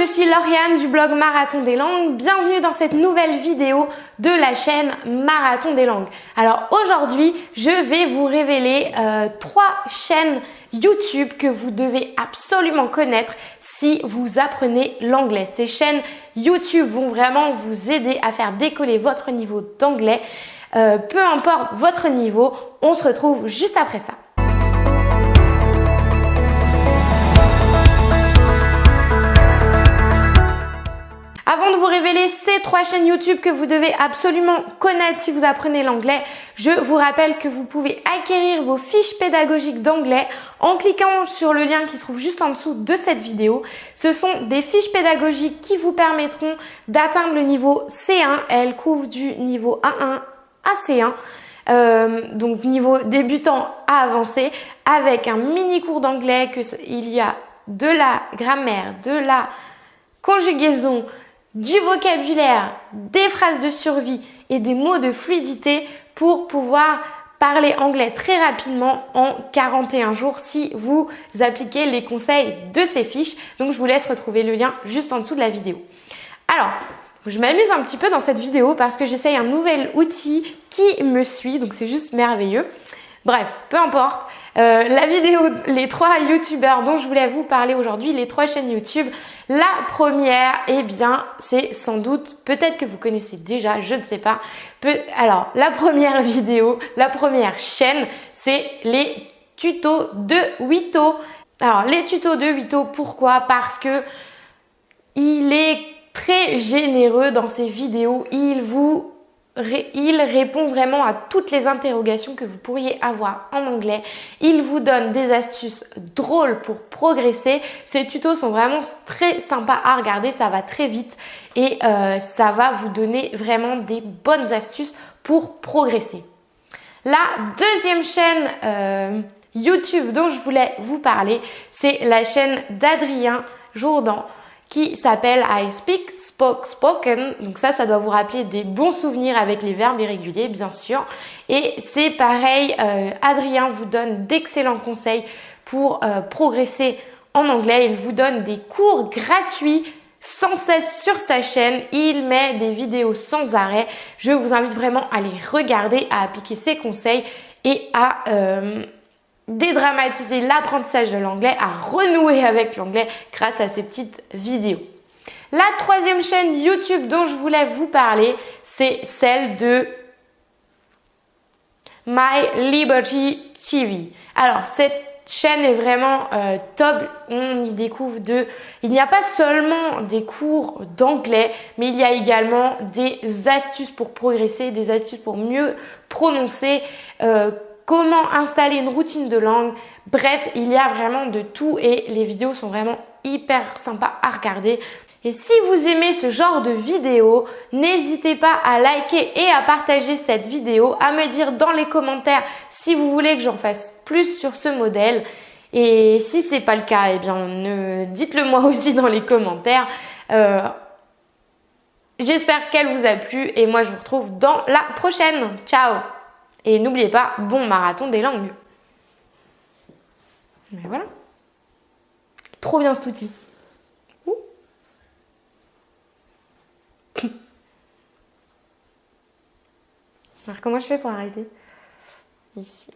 je suis Lauriane du blog Marathon des langues. Bienvenue dans cette nouvelle vidéo de la chaîne Marathon des langues. Alors aujourd'hui, je vais vous révéler euh, trois chaînes YouTube que vous devez absolument connaître si vous apprenez l'anglais. Ces chaînes YouTube vont vraiment vous aider à faire décoller votre niveau d'anglais. Euh, peu importe votre niveau, on se retrouve juste après ça. Avant de vous révéler ces trois chaînes YouTube que vous devez absolument connaître si vous apprenez l'anglais, je vous rappelle que vous pouvez acquérir vos fiches pédagogiques d'anglais en cliquant sur le lien qui se trouve juste en dessous de cette vidéo. Ce sont des fiches pédagogiques qui vous permettront d'atteindre le niveau C1. Elles couvrent du niveau A1 à C1. Euh, donc niveau débutant à avancé avec un mini cours d'anglais que il y a de la grammaire, de la conjugaison, du vocabulaire, des phrases de survie et des mots de fluidité pour pouvoir parler anglais très rapidement en 41 jours si vous appliquez les conseils de ces fiches. Donc je vous laisse retrouver le lien juste en dessous de la vidéo. Alors, je m'amuse un petit peu dans cette vidéo parce que j'essaye un nouvel outil qui me suit, donc c'est juste merveilleux. Bref, peu importe. Euh, la vidéo, les trois youtubeurs dont je voulais vous parler aujourd'hui, les trois chaînes YouTube. La première, eh bien, c'est sans doute, peut-être que vous connaissez déjà, je ne sais pas. alors, la première vidéo, la première chaîne, c'est les tutos de Wito. Alors, les tutos de Wito, pourquoi? Parce que il est très généreux dans ses vidéos. Il vous il répond vraiment à toutes les interrogations que vous pourriez avoir en anglais. Il vous donne des astuces drôles pour progresser. Ces tutos sont vraiment très sympas à regarder, ça va très vite et euh, ça va vous donner vraiment des bonnes astuces pour progresser. La deuxième chaîne euh, YouTube dont je voulais vous parler, c'est la chaîne d'Adrien Jourdan qui s'appelle I Speak spoken. Donc ça, ça doit vous rappeler des bons souvenirs avec les verbes irréguliers, bien sûr. Et c'est pareil, euh, Adrien vous donne d'excellents conseils pour euh, progresser en anglais. Il vous donne des cours gratuits sans cesse sur sa chaîne. Il met des vidéos sans arrêt. Je vous invite vraiment à les regarder, à appliquer ses conseils et à euh, dédramatiser l'apprentissage de l'anglais, à renouer avec l'anglais grâce à ces petites vidéos. La troisième chaîne YouTube dont je voulais vous parler, c'est celle de My Liberty TV. Alors cette chaîne est vraiment euh, top. On y découvre de... Il n'y a pas seulement des cours d'anglais, mais il y a également des astuces pour progresser, des astuces pour mieux prononcer, euh, comment installer une routine de langue. Bref, il y a vraiment de tout et les vidéos sont vraiment hyper sympas à regarder. Et si vous aimez ce genre de vidéo, n'hésitez pas à liker et à partager cette vidéo, à me dire dans les commentaires si vous voulez que j'en fasse plus sur ce modèle. Et si c'est pas le cas, eh bien dites-le moi aussi dans les commentaires. Euh, j'espère qu'elle vous a plu et moi je vous retrouve dans la prochaine. Ciao Et n'oubliez pas, bon marathon des langues. Mais voilà. Trop bien cet outil. Alors comment je fais pour arrêter? Ici.